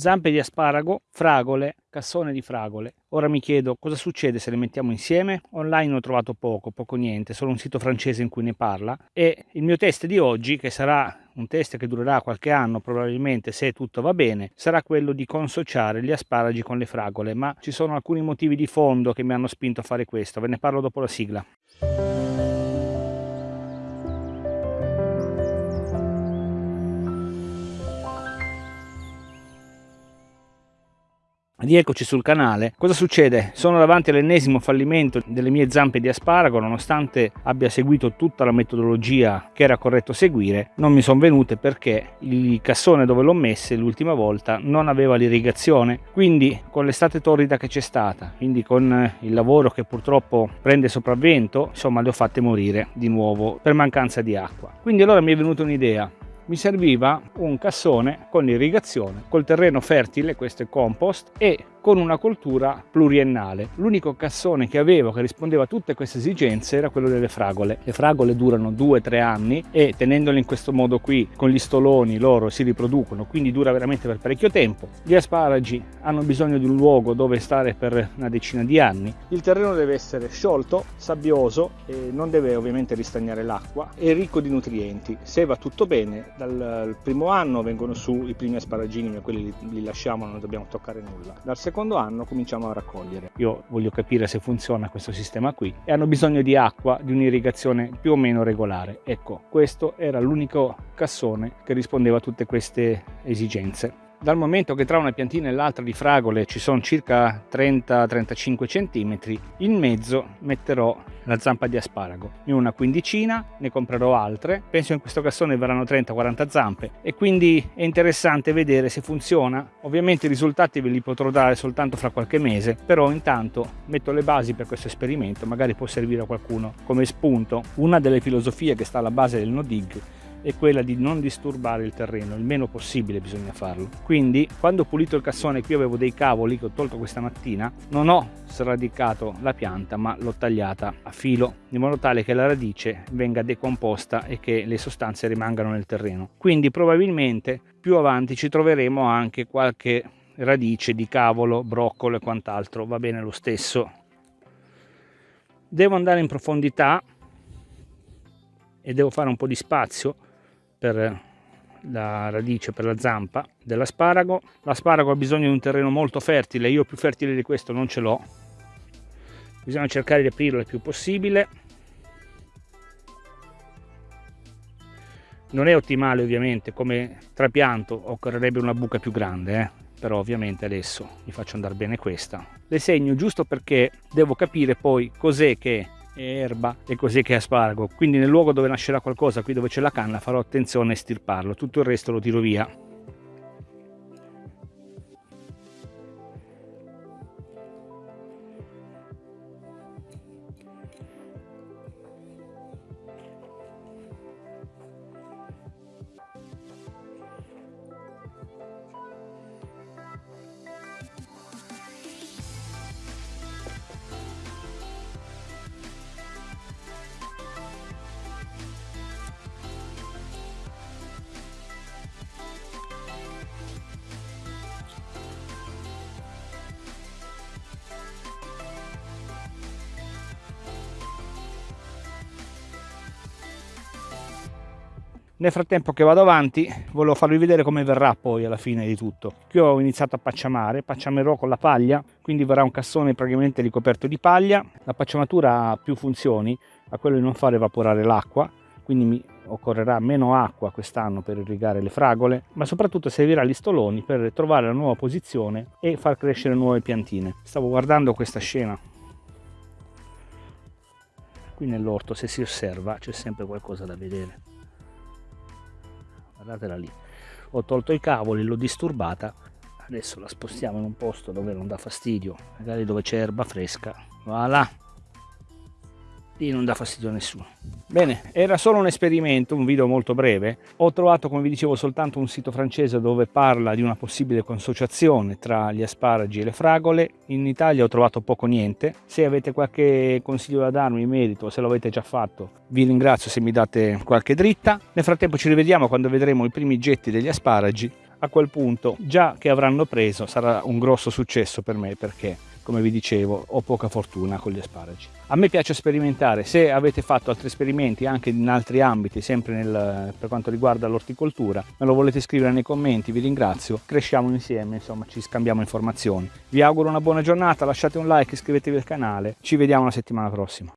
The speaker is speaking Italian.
Zampe di asparago, fragole, cassone di fragole. Ora mi chiedo cosa succede se le mettiamo insieme? Online ho trovato poco, poco niente, solo un sito francese in cui ne parla e il mio test di oggi, che sarà un test che durerà qualche anno probabilmente se tutto va bene, sarà quello di consociare gli asparagi con le fragole, ma ci sono alcuni motivi di fondo che mi hanno spinto a fare questo, ve ne parlo dopo la sigla. Rieccoci sul canale. Cosa succede? Sono davanti all'ennesimo fallimento delle mie zampe di asparago, nonostante abbia seguito tutta la metodologia che era corretto seguire, non mi sono venute perché il cassone dove l'ho messe l'ultima volta non aveva l'irrigazione, quindi con l'estate torrida che c'è stata, quindi con il lavoro che purtroppo prende sopravvento, insomma le ho fatte morire di nuovo per mancanza di acqua. Quindi allora mi è venuta un'idea, mi serviva un cassone con irrigazione, col terreno fertile, questo è compost, e con una coltura pluriennale. L'unico cassone che avevo che rispondeva a tutte queste esigenze era quello delle fragole. Le fragole durano 2-3 anni e tenendole in questo modo qui con gli stoloni loro si riproducono, quindi dura veramente per parecchio tempo. Gli asparagi hanno bisogno di un luogo dove stare per una decina di anni. Il terreno deve essere sciolto, sabbioso e non deve ovviamente ristagnare l'acqua e ricco di nutrienti. Se va tutto bene, dal primo anno vengono su i primi asparagini, ma quelli li, lasciamo, non dobbiamo toccare nulla. Dal secondo anno cominciamo a raccogliere. Io voglio capire se funziona questo sistema qui e hanno bisogno di acqua, di un'irrigazione più o meno regolare. Ecco, questo era l'unico cassone che rispondeva a tutte queste esigenze dal momento che tra una piantina e l'altra di fragole ci sono circa 30-35 cm, in mezzo metterò la zampa di asparago. In una quindicina ne comprerò altre, penso in questo cassone verranno 30-40 zampe e quindi è interessante vedere se funziona. Ovviamente i risultati ve li potrò dare soltanto fra qualche mese, però intanto metto le basi per questo esperimento, magari può servire a qualcuno come spunto. Una delle filosofie che sta alla base del no dig è quella di non disturbare il terreno, il meno possibile bisogna farlo. Quindi quando ho pulito il cassone, qui avevo dei cavoli che ho tolto questa mattina, non ho sradicato la pianta ma l'ho tagliata a filo in modo tale che la radice venga decomposta e che le sostanze rimangano nel terreno. Quindi probabilmente più avanti ci troveremo anche qualche radice di cavolo, broccolo e quant'altro, va bene lo stesso. Devo andare in profondità e devo fare un po' di spazio per la radice, per la zampa dell'asparago. L'asparago ha bisogno di un terreno molto fertile, io più fertile di questo non ce l'ho. Bisogna cercare di aprirlo il più possibile. Non è ottimale ovviamente, come trapianto occorrerebbe una buca più grande, eh? però ovviamente adesso mi faccio andare bene questa. Le segno giusto perché devo capire poi cos'è che erba e così che asparago quindi nel luogo dove nascerà qualcosa qui dove c'è la canna farò attenzione a estirparlo. Tutto il resto lo tiro via Nel frattempo che vado avanti volevo farvi vedere come verrà poi alla fine di tutto. Qui ho iniziato a pacciamare, pacciamerò con la paglia, quindi verrà un cassone praticamente ricoperto di paglia. La pacciamatura ha più funzioni, a quello di non far evaporare l'acqua, quindi mi occorrerà meno acqua quest'anno per irrigare le fragole, ma soprattutto servirà gli stoloni per trovare la nuova posizione e far crescere nuove piantine. Stavo guardando questa scena qui nell'orto se si osserva c'è sempre qualcosa da vedere guardatela lì. Ho tolto i cavoli l'ho disturbata. Adesso la spostiamo in un posto dove non dà fastidio magari dove c'è erba fresca. Voilà lì non dà fastidio a nessuno. Bene era solo un esperimento un video molto breve. Ho trovato come vi dicevo soltanto un sito francese dove parla di una possibile consociazione tra gli asparagi e le fragole. In Italia ho trovato poco niente. Se avete qualche consiglio da darmi in merito se l'avete già fatto vi ringrazio se mi date qualche dritta. Nel frattempo ci rivediamo quando vedremo i primi getti degli asparagi. A quel punto già che avranno preso sarà un grosso successo per me perché come vi dicevo ho poca fortuna con gli asparagi. A me piace sperimentare se avete fatto altri esperimenti anche in altri ambiti sempre nel, per quanto riguarda l'orticoltura me lo volete scrivere nei commenti vi ringrazio cresciamo insieme insomma ci scambiamo informazioni. Vi auguro una buona giornata lasciate un like iscrivetevi al canale ci vediamo la settimana prossima